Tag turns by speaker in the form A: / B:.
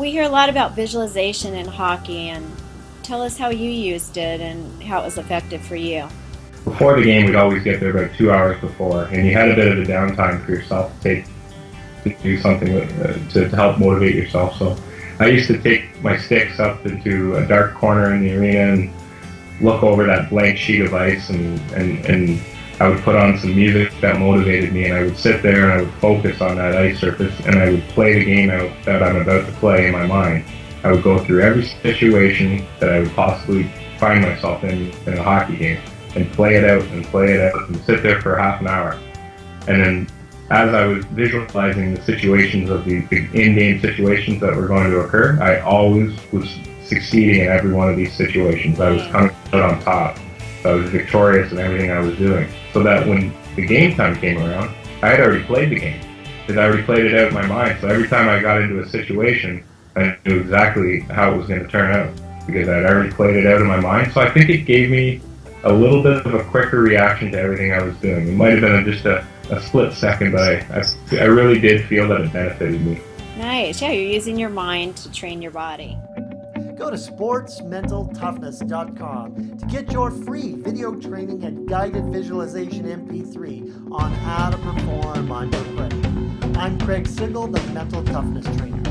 A: We hear a lot about visualization in hockey, and tell us how you used it and how it was effective for you.
B: Before the game, we'd always get there about two hours before, and you had a bit of a downtime for yourself to take to do something with, uh, to, to help motivate yourself. So I used to take my sticks up into a dark corner in the arena and look over that blank sheet of ice and, and, and I would put on some music that motivated me and I would sit there and I would focus on that ice surface and I would play the game out that I'm about to play in my mind. I would go through every situation that I would possibly find myself in in a hockey game and play it out and play it out and sit there for half an hour. And then as I was visualizing the situations of the, the in-game situations that were going to occur, I always was succeeding in every one of these situations. I was mm. coming out on top. I was victorious in everything I was doing. So that when the game time came around, I had already played the game. Because I already played it out in my mind. So every time I got into a situation, I knew exactly how it was going to turn out. Because I had already played it out in my mind. So I think it gave me a little bit of a quicker reaction to everything I was doing. It might have been just a a split second, but I, I, I really did feel that it benefited me.
A: Nice. Yeah, you're using your mind to train your body.
C: Go to sportsmentaltoughness.com to get your free video training and guided visualization MP3 on how to perform on your play. I'm Craig Sigl, the Mental Toughness Trainer.